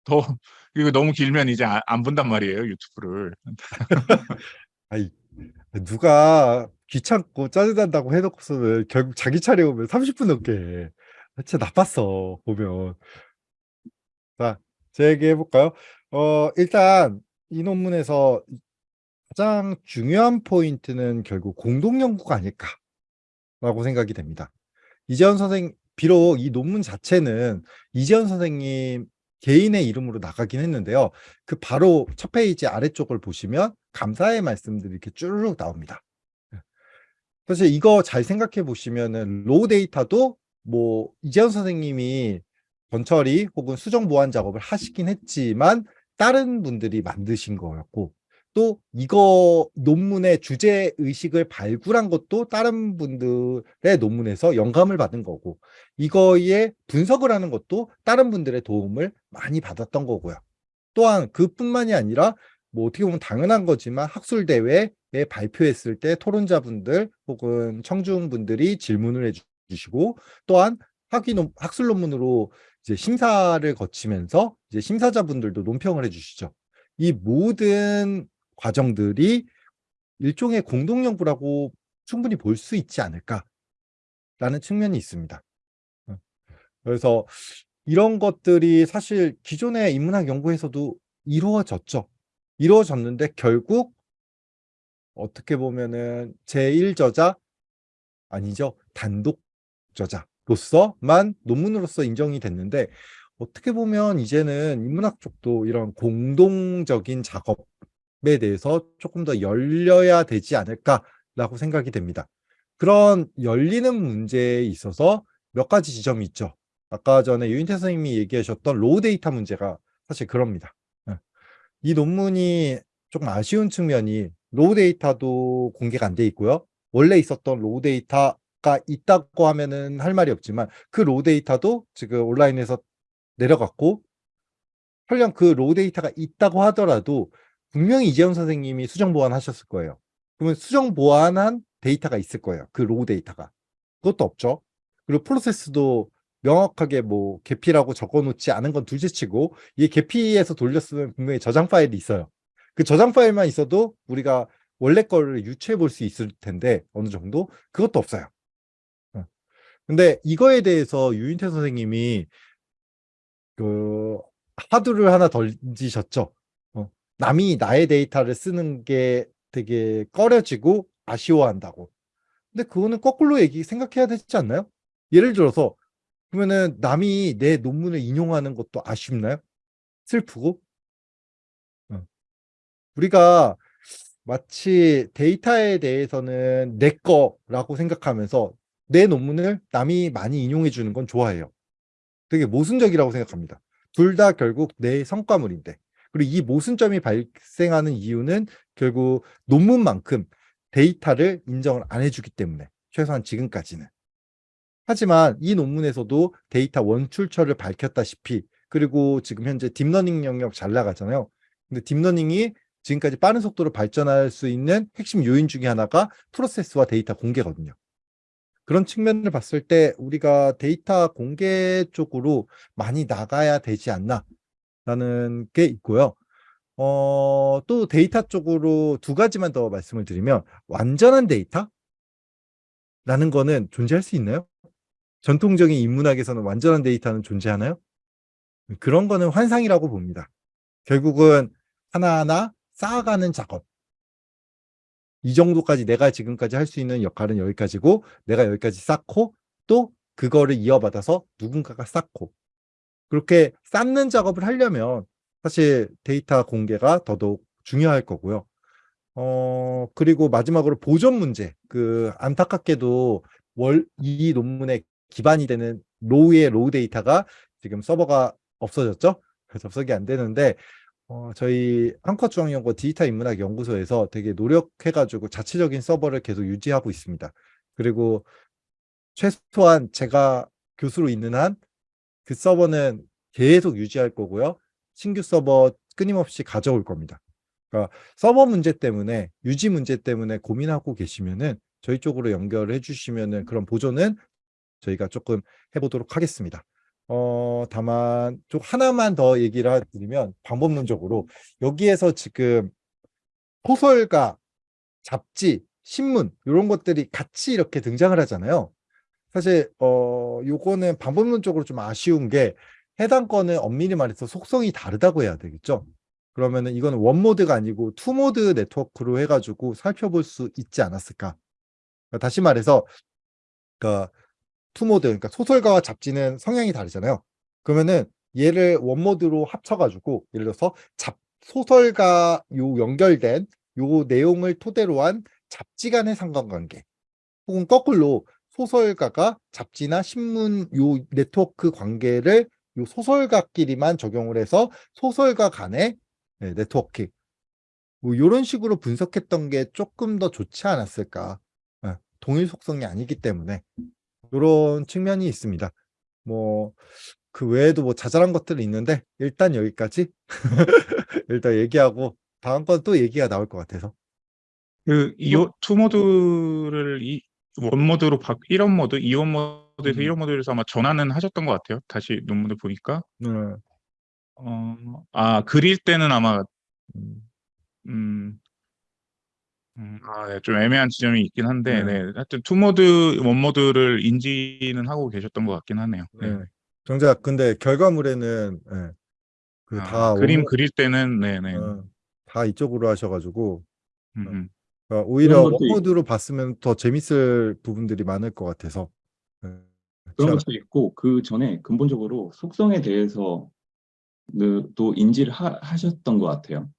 더 이거 너무 길면 이제 안, 안 본단 말이에요 유튜브를 [laughs] 아이, 누가 귀찮고 짜증난다고 해놓고서는 결국 자기 차례 오면 30분 넘게 해. 진짜 나빴어, 보면. 자, 제 얘기 해 볼까요? 어, 일단, 이 논문에서 가장 중요한 포인트는 결국 공동 연구가 아닐까 라고 생각이 됩니다. 이재연 선생, 비록 이 논문 자체는 이재연 선생님 개인의 이름으로 나가긴 했는데요. 그 바로 첫 페이지 아래쪽을 보시면 감사의 말씀들이 이렇게 쭈르륵 나옵니다. 사실 이거 잘 생각해 보시면은 raw 데이터도 뭐 이재연 선생님이 전처리 혹은 수정 보완 작업을 하시긴 했지만 다른 분들이 만드신 거였고 또 이거 논문의 주제 의식을 발굴한 것도 다른 분들의 논문에서 영감을 받은 거고 이거에 분석을 하는 것도 다른 분들의 도움을 많이 받았던 거고요. 또한 그뿐만이 아니라 뭐 어떻게 보면 당연한 거지만 학술 대회에 발표했을 때 토론자분들 혹은 청중분들이 질문을 해주시고 또한 학위 논, 학술 논문으로 이제 심사를 거치면서 이제 심사자분들도 논평을 해주시죠. 이 모든 과정들이 일종의 공동연구라고 충분히 볼 수 있지 않을까라는 측면이 있습니다. 어. 그래서 이런 것들이 사실 기존의 인문학 연구에서도 이루어졌죠. 이루어졌는데 결국 어떻게 보면은 제1저자 아니죠. 단독 저자로서만 논문으로서 인정이 됐는데 어떻게 보면 이제는 인문학 쪽도 이런 공동적인 작업에 대해서 조금 더 열려야 되지 않을까라고 생각이 됩니다. 그런 열리는 문제에 있어서 몇 가지 지점이 있죠. 아까 전에 유인태 선생님이 얘기하셨던 raw 데이터 문제가 사실 그럽니다. 예. 이 논문이 조금 아쉬운 측면이 raw 데이터도 공개가 안 돼 있고요. 원래 있었던 raw 데이터가 있다고 하면은 할 말이 없지만 그 raw 데이터도 지금 온라인에서 내려갔고 설령 그 raw 데이터가 있다고 하더라도 분명히 이재연 선생님이 수정 보완하셨을 거예요. 그러면 수정 보완한 데이터가 있을 거예요. 그 raw 데이터가. 그것도 없죠. 그리고 프로세스도 명확하게 뭐 Gephi라고 적어놓지 않은 건 둘째치고 이 Gephi에서 돌렸으면 분명히 저장 파일이 있어요. 그 저장 파일만 있어도 우리가 원래 거를 유추해 볼 수 있을 텐데 어느 정도 그것도 없어요. 어. 근데 이거에 대해서 유인태 선생님이 그 하두를 하나 던지셨죠. 어. 남이 나의 데이터를 쓰는 게 되게 꺼려지고 아쉬워한다고. 근데 그거는 거꾸로 얘기 생각해야 되지 않나요? 예를 들어서 그러면은 남이 내 논문을 인용하는 것도 아쉽나요? 슬프고? 어. 우리가 마치 데이터에 대해서는 내 거라고 생각하면서 내 논문을 남이 많이 인용해 주는 건 좋아해요. 되게 모순적이라고 생각합니다. 둘 다 결국 내 성과물인데 그리고 이 모순점이 발생하는 이유는 결국 논문만큼 데이터를 인정을 안 해주기 때문에 최소한 지금까지는 하지만 이 논문에서도 데이터 원출처를 밝혔다시피 그리고 지금 현재 딥러닝 영역 잘 나가잖아요. 근데 딥러닝이 지금까지 빠른 속도로 발전할 수 있는 핵심 요인 중에 하나가 프로세스와 데이터 공개거든요. 그런 측면을 봤을 때 우리가 데이터 공개 쪽으로 많이 나가야 되지 않나 라는 게 있고요. 어, 또 데이터 쪽으로 두 가지만 더 말씀을 드리면 완전한 데이터 라는 거는 존재할 수 있나요? 전통적인 인문학에서는 완전한 데이터는 존재하나요? 그런 거는 환상이라고 봅니다. 결국은 하나하나 쌓아가는 작업. 이 정도까지 내가 지금까지 할 수 있는 역할은 여기까지고 내가 여기까지 쌓고 또 그거를 이어받아서 누군가가 쌓고 그렇게 쌓는 작업을 하려면 사실 데이터 공개가 더더욱 중요할 거고요. 어, 그리고 마지막으로 보존 문제. 그 안타깝게도 월, 이 논문의 기반이 되는 raw의 raw 데이터가 지금 서버가 없어졌죠. 접속이 안 되는데 어, 저희 한국학중앙연구원 디지털 인문학 연구소에서 되게 노력해가지고 자체적인 서버를 계속 유지하고 있습니다. 그리고 최소한 제가 교수로 있는 한 그 서버는 계속 유지할 거고요. 신규 서버 끊임없이 가져올 겁니다. 그러니까 서버 문제 때문에 유지 문제 때문에 고민하고 계시면은 저희 쪽으로 연결을 해주시면은 그런 보존은 저희가 조금 해보도록 하겠습니다. 어, 다만 좀 하나만 더 얘기를 드리면 방법론적으로 여기에서 지금 소설가, 잡지, 신문 이런 것들이 같이 이렇게 등장을 하잖아요. 사실 어 요거는 방법론적으로 좀 아쉬운 게 해당 건은 엄밀히 말해서 속성이 다르다고 해야 되겠죠. 그러면은 이거는 one mode가 아니고 two mode 네트워크로 해가지고 살펴볼 수 있지 않았을까. 그러니까 다시 말해서 그러니까 two mode, 그러니까 소설가와 잡지는 성향이 다르잖아요. 그러면은 얘를 one mode로 합쳐가지고 예를 들어서 잡 소설가 요 연결된 요 내용을 토대로 한 잡지 간의 상관관계 혹은 거꾸로 소설가가 잡지나 신문 요 네트워크 관계를 요 소설가끼리만 적용을 해서 소설가 간의 네, 네트워킹 뭐 이런 식으로 분석했던 게 조금 더 좋지 않았을까. 네, 동일 속성이 아니기 때문에. 이런 측면이 있습니다. 뭐 그 외에도 뭐 자잘한 것들이 있는데 일단 여기까지. [laughs] 일단 얘기하고 다음 건 또 얘기가 나올 것 같아서. 그 이어 two mode를 이 one mode로 바 1원 모드, 2원 모드에서 음. 1원 모드에서 아마 전환은 하셨던 것 같아요. 다시 논문을 보니까. 네. 어, 아, 그릴 때는 아마 음, 음, 음, 아, 네, 좀 애매한 지점이 있긴 한데, 네. 네, 하여튼 two mode, one mode를 인지는 하고 계셨던 것 같긴 하네요. 네. 네. 정작 근데 결과물에는 예, 그 아, 다 그림 one mo- 그릴 때는, 네, 네. 어, 다 이쪽으로 하셔가지고 음, 음. 그러니까 오히려 one mode로 봤으면 더 재밌을 부분들이 많을 것 같아서 예, 그런 참, 것도 있고 그 전에 근본적으로 속성에 대해서 느- 또 인지를 하, 하셨던 것 같아요.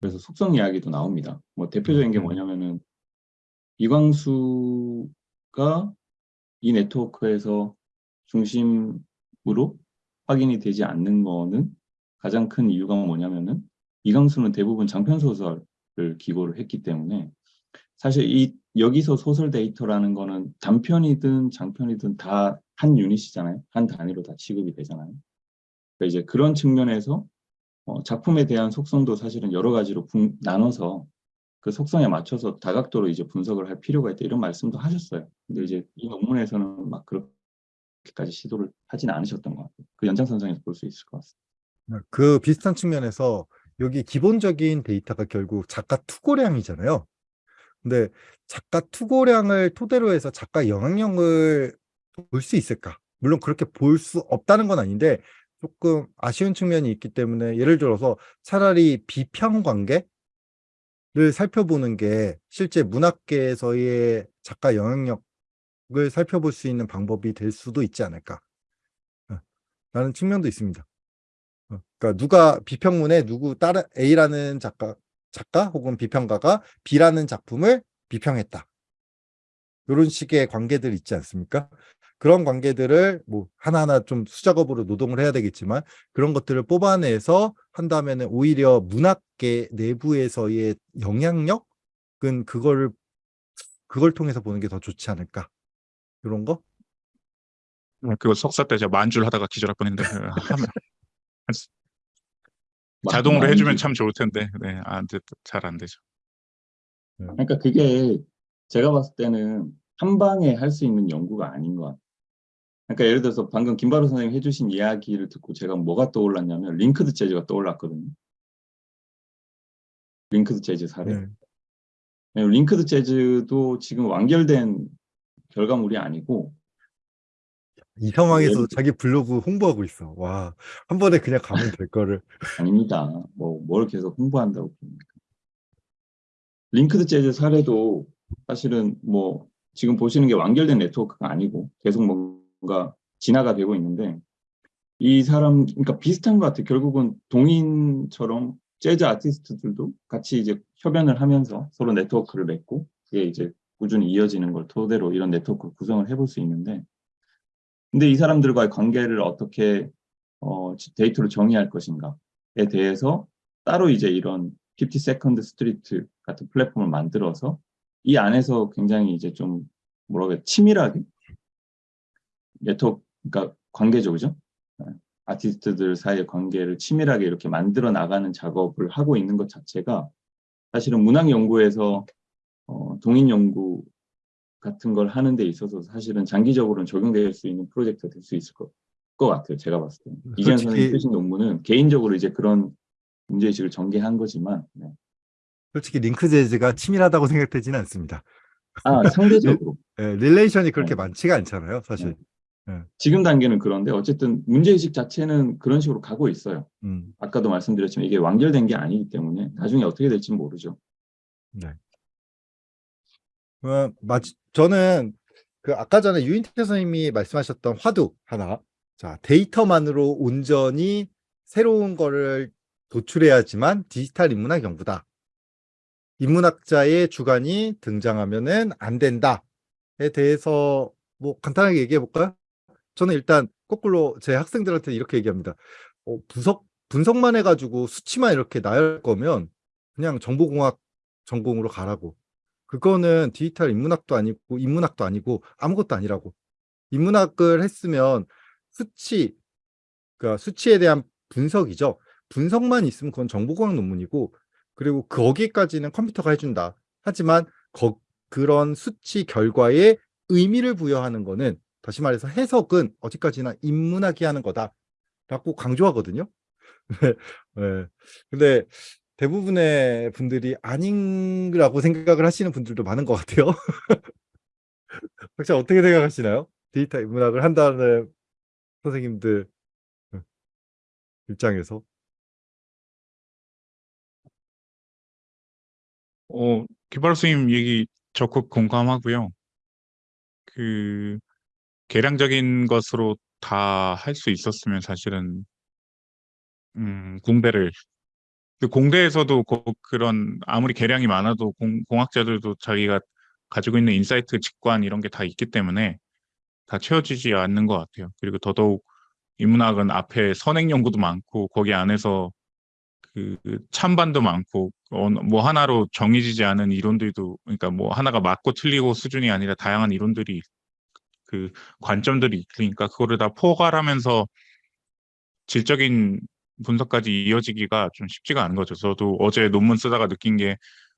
그래서 속성 이야기도 나옵니다. 뭐 대표적인 게 음. 뭐냐면은 이광수가 이 네트워크에서 중심으로 확인이 되지 않는 거는 가장 큰 이유가 뭐냐면은 이광수는 대부분 장편 소설을 기고를 했기 때문에 사실 이 여기서 소설 데이터라는 거는 단편이든 장편이든 다 한 유닛이잖아요. 한 단위로 다 취급이 되잖아요. 그러니까 이제 그런 측면에서 어, 작품에 대한 속성도 사실은 여러 가지로 분- 나눠서 그 속성에 맞춰서 다각도로 이제 분석을 할 필요가 있다 이런 말씀도 하셨어요. 근데 이제 이 논문에서는 막 그렇게까지 시도를 하진 않으셨던 것 같아요. 그 연장선상에서 볼 수 있을 것 같습니다. 그 비슷한 측면에서 여기 기본적인 데이터가 결국 작가 투고량이잖아요. 근데 작가 투고량을 토대로 해서 작가 영향력을 볼 수 있을까? 물론 그렇게 볼 수 없다는 건 아닌데 조금 아쉬운 측면이 있기 때문에 예를 들어서 차라리 비평 관계를 살펴보는 게 실제 문학계에서의 작가 영향력을 살펴볼 수 있는 방법이 될 수도 있지 않을까? 어, 라는 측면도 있습니다. 어, 그러니까 누가 비평문에 누구 다른 A라는 작가 작가 혹은 비평가가 B라는 작품을 비평했다. 이런 식의 관계들 있지 않습니까? 그런 관계들을 뭐 하나하나 좀 수작업으로 노동을 해야 되겠지만 그런 것들을 뽑아내서 한다면은 오히려 문학계 내부에서의 영향력은 그거를 그걸 통해서 보는 게 더 좋지 않을까? 이런 거? 그거 석사 때 제가 만줄 하다가 기절할 뻔했는데, 하면, 자동으로. 해주면 참 좋을 텐데, 네, 안 돼, 잘안 되죠. 그러니까 그게 제가 봤을 때는 한 방에 할 수 있는 연구가 아닌 것 같아요. 그러니까 예를 들어서 방금 김바로 선생님 해주신 이야기를 듣고 제가 뭐가 떠올랐냐면 Linked Jazz가 떠올랐거든요. Linked Jazz 사례. 네. Linked Jazz도 지금 완결된 결과물이 아니고 이 상황에서 예를 자기 블로그 홍보하고 있어. 와, 한 번에 그냥 가면 될 거를. 아닙니다. 뭐 뭘 계속 홍보한다고 그럽니까? Linked Jazz 사례도 사실은 뭐 지금 보시는 게 완결된 네트워크가 아니고 계속 뭔가 진화가 되고 있는데 이 사람 그러니까 비슷한 것 같아요. 결국은 동인처럼 재즈 아티스트들도 같이 이제 협연을 하면서 서로 네트워크를 맺고 그게 이제 꾸준히 이어지는 걸 토대로 이런 네트워크 구성을 해볼 수 있는데 근데 이 사람들과의 관계를 어떻게 어, 데이터로 정의할 것인가에 대해서 따로 이제 이런 52nd Street 같은 플랫폼을 만들어서 이 안에서 굉장히 이제 좀 뭐라고 해야 치밀하게 네트워크 그러니까 관계죠 그죠? 네. 아티스트들 사이의 관계를 치밀하게 이렇게 만들어 나가는 작업을 하고 있는 것 자체가 사실은 문학 연구에서 어, 동인 연구 같은 걸 하는 데 있어서 사실은 장기적으로는 적용될 수 있는 프로젝트가 될 수 있을 것, 것 같아요. 제가 봤을 때는. 이재현 솔직히- 선생님 쓰신 논문은 개인적으로 이제 그런 문제의식을 전개한 거지만 네. 솔직히 Linked Jazz가 치밀하다고 생각되지는 않습니다. 아 상대적으로 예, relation이 그렇게 네. 많지가 않잖아요, 사실. 지금 단계는 그런데 어쨌든 문제의식 자체는 그런 식으로 가고 있어요. 음, 아까도 말씀드렸지만 이게 완결된 게 아니기 때문에 나중에 어떻게 될지 모르죠. 네. 저는 그 아까 전에 유인태 선생님이 말씀하셨던 화두 하나. 자, 데이터만으로 온전히 새로운 거를 도출해야지만 디지털 인문학 연구다. 인문학자의 주관이 등장하면은 안 된다에 대해서 뭐 간단하게 얘기해 볼까요? 저는 일단 거꾸로 제 학생들한테 이렇게 얘기합니다. 어, 분석, 분석만 해가지고 수치만 이렇게 나열 거면 그냥 정보공학 전공으로 가라고. 그거는 디지털 인문학도 아니고 인문학도 아니고 아무것도 아니라고. 인문학을 했으면 수치, 그러니까 수치에 대한 분석이죠. 분석만 있으면 그건 정보공학 논문이고 그리고 거기까지는 컴퓨터가 해준다. 하지만 거, 그런 수치 결과에 의미를 부여하는 거는 다시 말해서 해석은 어디까지나 인문학이 하는 거다라고 강조하거든요. [laughs] 네. 근데 대부분의 분들이 아닌라고 생각을 하시는 분들도 많은 것 같아요. [laughs] 혹시 어떻게 생각하시나요? 디지털 인문학을 한다는 선생님들 입장에서. 어, 기발 스님 얘기 적극 공감하고요. 그 계량적인 것으로 다 할 수 있었으면 사실은 음, 공대를 그 공대에서도 그, 그런 아무리 계량이 많아도 공, 공학자들도 자기가 가지고 있는 insight 직관 이런 게 다 있기 때문에 다 채워지지 않는 것 같아요. 그리고 더더욱 인문학은 앞에 선행 연구도 많고 거기 안에서 그 찬반도 많고 어, 뭐 하나로 정해지지 않은 이론들도 그러니까 뭐 하나가 맞고 틀리고 수준이 아니라 다양한 이론들이 그 관점들이 있으니까 그거를 다 포괄하면서 질적인 분석까지 이어지기가 좀 쉽지가 않은 거죠. 저도 어제 논문 쓰다가 느낀 게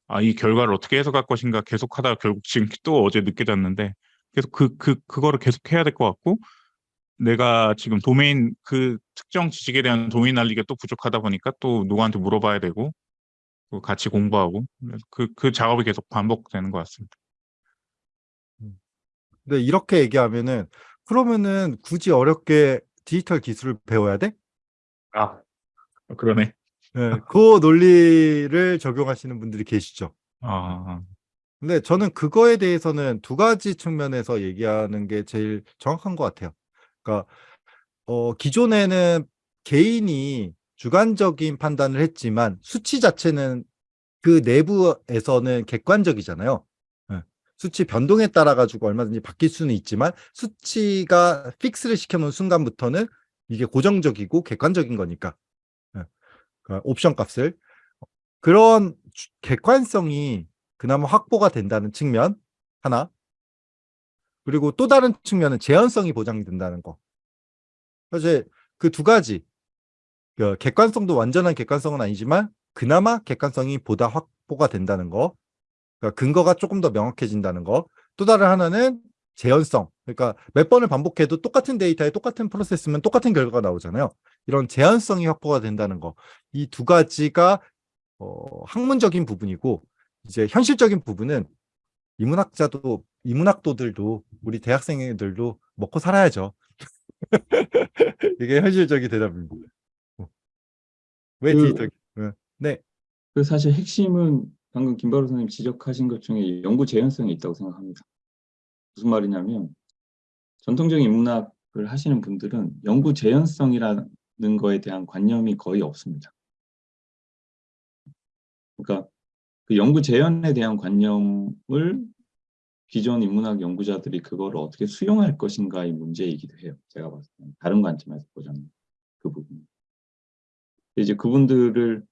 아, 이 결과를 어떻게 해석할 것인가 계속 하다가 결국 지금 또 어제 늦게 잤는데 계속 그, 그, 그거를 계속 해야 될 것 같고 내가 지금 도메인 그 특정 지식에 대한 도메인 알리기가 또 부족하다 보니까 또 누구한테 물어봐야 되고 또 같이 공부하고 그래서 그, 그 작업이 계속 반복되는 것 같습니다. 근데 이렇게 얘기하면은 그러면은 굳이 어렵게 디지털 기술을 배워야 돼? 아, 그러네. 네, 그 논리를 적용하시는 분들이 계시죠. 아, 근데 저는 그거에 대해서는 두 가지 측면에서 얘기하는 게 제일 정확한 것 같아요. 그러니까 어, 기존에는 개인이 주관적인 판단을 했지만 수치 자체는 그 내부에서는 객관적이잖아요. 예. 수치 변동에 따라 가지고 얼마든지 바뀔 수는 있지만 수치가 픽스를 시켜놓은 순간부터는 이게 고정적이고 객관적인 거니까 예. 그러니까 옵션 값을 그런 주- 객관성이 그나마 확보가 된다는 측면 하나 그리고 또 다른 측면은 재현성이 보장이 된다는 거 사실 그 두 가지 그 객관성도 완전한 객관성은 아니지만 그나마 객관성이 보다 확보가 된다는 거. 그러니까 근거가 조금 더 명확해진다는 거. 또 다른 하나는 재현성. 그러니까 몇 번을 반복해도 똑같은 데이터에 똑같은 프로세스면 똑같은 결과가 나오잖아요. 이런 재현성이 확보가 된다는 거. 이 두 가지가 어, 학문적인 부분이고 이제 현실적인 부분은 인문학자도 인문학도들도 우리 대학생들도 먹고 살아야죠. [laughs] 이게 현실적인 대답입니다. 어. 왜 그- 디지털? 어, 네, 그 사실 핵심은 방금 김바로 선생님 지적하신 것 중에 연구 재현성이 있다고 생각합니다. 무슨 말이냐면 전통적인 인문학을 하시는 분들은 연구 재현성이라는 거에 대한 관념이 거의 없습니다. 그러니까 그 연구 재현에 대한 관념을 기존 인문학 연구자들이 그걸 어떻게 수용할 것인가의 문제이기도 해요. 제가 봤을 때는 다른 관점에서 보자면 그 부분. 이제 그분들을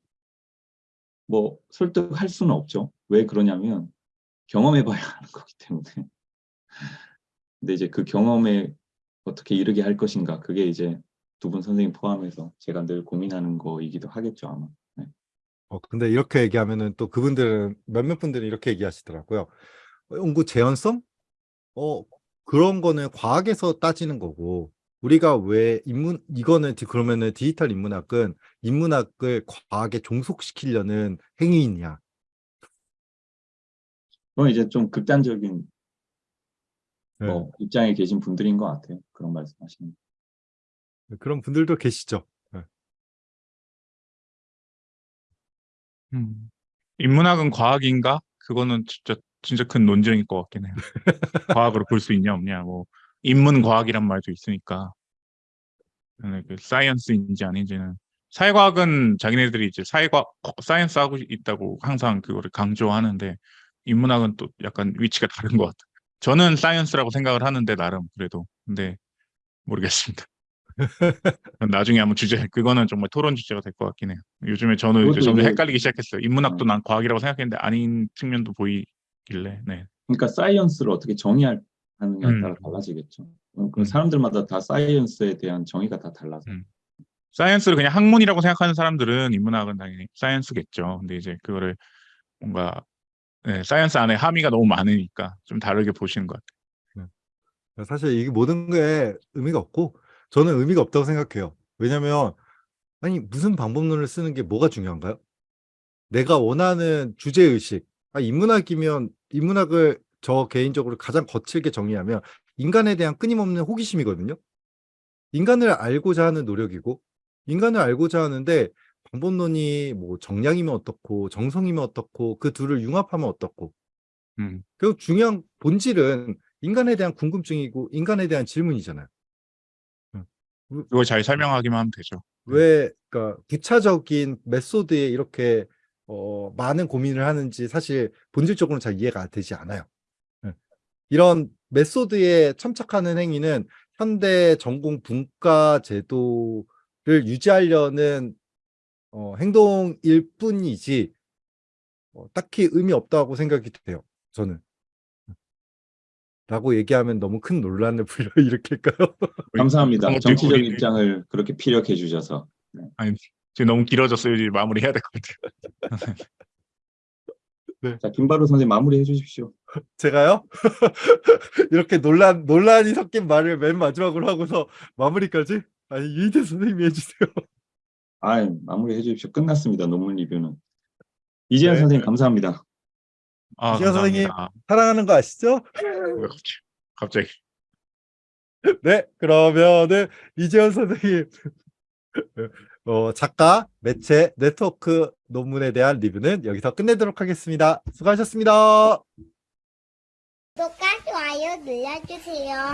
뭐 설득할 수는 없죠. 왜 그러냐면 경험해봐야 [laughs] 하는 거기 때문에. 근데 이제 그 경험에 어떻게 이르게 할 것인가 그게 이제 두 분 선생님 포함해서 제가 늘 고민하는 거이기도 하겠죠 아마. 어, 근데 이렇게 얘기하면은 또 그분들은 몇몇 분들은 이렇게 얘기하시더라고요. 어, 연구 재현성? 어, 그런 거는 과학에서 따지는 거고 우리가 왜 인문 이거는 디- 그러면은 디지털 인문학은 인문학을 과학에 종속시키려는 행위이냐? 그건 이제 좀 극단적인 네, 뭐 입장에 계신 분들인 것 같아요. 그런 말씀하시는. 그런 분들도 계시죠. 음. 인문학은 과학인가? 그거는 진짜 진짜 큰 논쟁일 것 같긴 해요. [laughs] 과학으로 볼 수 있냐 없냐 뭐 인문과학이란 말도 있으니까 네, 그 science인지 아닌지는 사회과학은 자기네들이 이제 사회과학 science 하고 있다고 항상 그거를 강조하는데 인문학은 또 약간 위치가 다른 것 같아요. 저는 science라고 생각을 하는데 나름 그래도 근데 모르겠습니다. [laughs] 나중에 한번 주제 그거는 정말 토론 주제가 될 것 같긴 해요. 요즘에 저는 이제 점점 헷갈리기 시작했어요. 인문학도 어. 난 과학이라고 생각했는데 아닌 측면도 보이길래 네. 그러니까 science를 어떻게 정의하느냐에 음. 따라 달라지겠죠. 어, 그 음. 사람들마다 다 science에 대한 정의가 다 달라서. 음. science를 그냥 학문이라고 생각하는 사람들은 인문학은 당연히 science겠죠. 근데 이제 그거를 뭔가 네, science 안에 함의가 너무 많으니까 좀 다르게 보시는 것 같아요. 사실 이게 모든 게 의미가 없고 저는 의미가 없다고 생각해요. 왜냐면 아니 무슨 방법론을 쓰는 게 뭐가 중요한가요? 내가 원하는 주제 의식. 아, 인문학이면 인문학을 저 개인적으로 가장 거칠게 정의하면 인간에 대한 끊임없는 호기심이거든요. 인간을 알고자 하는 노력이고 인간을 알고자 하는데 방법론이 뭐 정량이면 어떻고 정성이면 어떻고 그 둘을 융합하면 어떻고 음, 결국 중요한 본질은 인간에 대한 궁금증이고 인간에 대한 질문이잖아요. 그걸 잘 설명하기만 하면 되죠. 왜 그러니까 부차적인 메소드에 이렇게 어, 많은 고민을 하는지 사실 본질적으로는 잘 이해가 되지 않아요. 예. 이런 메소드에 첨착하는 행위는 현대 전공 분과 제도를 유지하려는 어, 행동일 뿐이지 어, 딱히 의미 없다고 생각이 돼요. 저는. 라고 얘기하면 너무 큰 논란을 [laughs] 불러일으킬까요? [laughs] 감사합니다. 것도 정치적 우리- 입장을 그렇게 피력해 주셔서. 지금 너무 길어졌어요. 이제 마무리해야 될 것 같아요. [laughs] 자, 김바로 선생님 마무리해 주십시오. 제가요? 이렇게 논란, 논란이 섞인 말을 맨 마지막으로 하고서 마무리까지? 아니, 유희태 선생님이 해주세요. 아, 마무리해 주십시오. 끝났습니다. 논문 리뷰는. 이재현 네. 선생님 감사합니다. 아, 이시간 선생님. 사랑하는 거 아시죠? 왜 갑자기? 갑자기. [laughs] 네, 그러면은 이재현 선생님 [laughs] 어, 작가, 매체, 네트워크 논문에 대한 리뷰는 여기서 끝내도록 하겠습니다. 수고하셨습니다. 구독과 좋아요 눌러주세요.